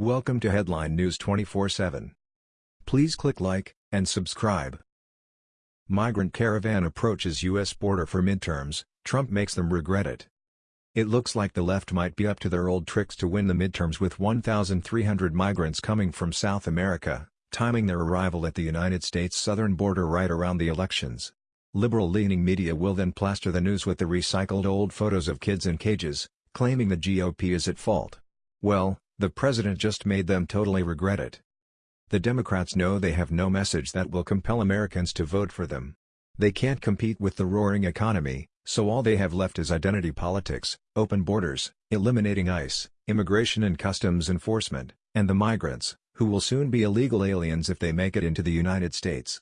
Welcome to Headline News 24/7. Please click like and subscribe. Migrant caravan approaches U.S. border for midterms, Trump makes them regret it. It looks like the left might be up to their old tricks to win the midterms with 1,300 migrants coming from South America, timing their arrival at the United States southern border right around the elections. Liberal-leaning media will then plaster the news with the recycled old photos of kids in cages, claiming the GOP is at fault. Well, the president just made them totally regret it. The Democrats know they have no message that will compel Americans to vote for them. They can't compete with the roaring economy, so all they have left is identity politics, open borders, eliminating ICE, immigration and customs enforcement, and the migrants, who will soon be illegal aliens if they make it into the United States.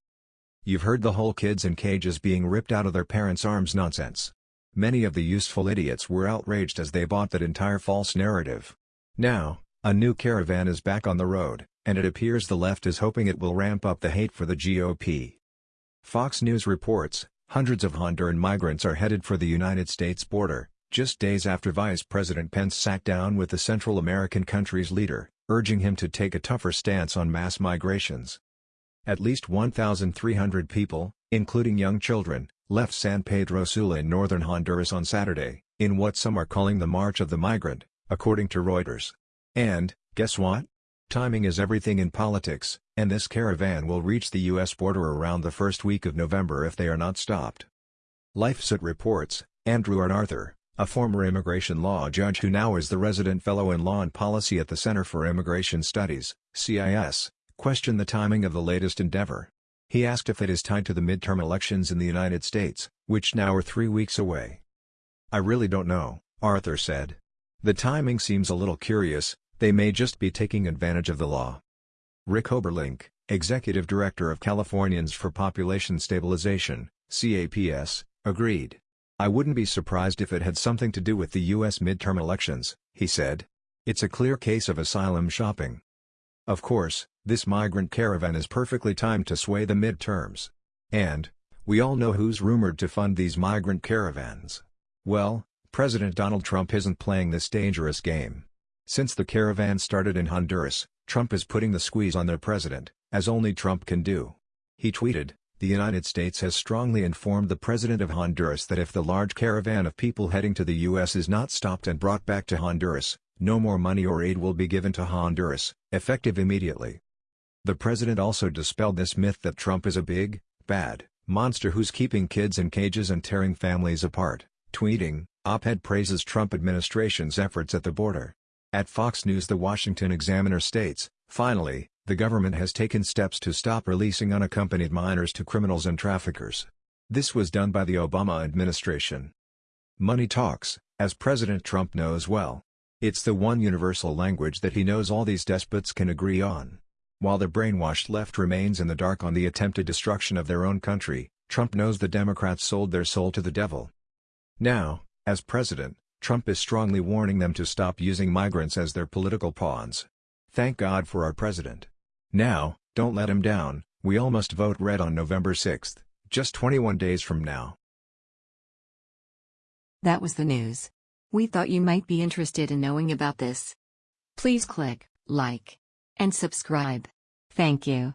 You've heard the whole kids in cages being ripped out of their parents' arms nonsense. Many of the useful idiots were outraged as they bought that entire false narrative. Now, a new caravan is back on the road, and it appears the left is hoping it will ramp up the hate for the GOP. Fox News reports, hundreds of Honduran migrants are headed for the United States border, just days after Vice President Pence sat down with the Central American country's leader, urging him to take a tougher stance on mass migrations. At least 1,300 people, including young children, left San Pedro Sula in northern Honduras on Saturday, in what some are calling the March of the Migrant according to Reuters. And, guess what? Timing is everything in politics, and this caravan will reach the U.S. border around the first week of November if they are not stopped. LifeSite reports, Andrew Arthur, a former immigration law judge who now is the resident fellow in law and policy at the Center for Immigration Studies, CIS, questioned the timing of the latest endeavor. He asked if it is tied to the midterm elections in the United States, which now are three weeks away. I really don't know, Arthur said. The timing seems a little curious, they may just be taking advantage of the law. Rick Oberlink, Executive Director of Californians for Population Stabilization, CAPS, agreed. I wouldn't be surprised if it had something to do with the U.S. midterm elections, he said. It's a clear case of asylum shopping. Of course, this migrant caravan is perfectly timed to sway the midterms. And, we all know who's rumored to fund these migrant caravans. Well, President Donald Trump isn't playing this dangerous game. Since the caravan started in Honduras, Trump is putting the squeeze on their president, as only Trump can do. He tweeted, the United States has strongly informed the president of Honduras that if the large caravan of people heading to the U.S. is not stopped and brought back to Honduras, no more money or aid will be given to Honduras, effective immediately. The president also dispelled this myth that Trump is a big, bad, monster who's keeping kids in cages and tearing families apart, tweeting, Op-ed praises Trump administration's efforts at the border. At Fox News The Washington Examiner states, finally, the government has taken steps to stop releasing unaccompanied minors to criminals and traffickers. This was done by the Obama administration. Money talks, as President Trump knows well. It's the one universal language that he knows all these despots can agree on. While the brainwashed left remains in the dark on the attempted destruction of their own country, Trump knows the Democrats sold their soul to the devil. Now, as president, Trump is strongly warning them to stop using migrants as their political pawns. Thank God for our president. Now, don't let him down, we all must vote red on November 6, just 21 days from now. That was the news. We thought you might be interested in knowing about this. Please click like and subscribe. Thank you.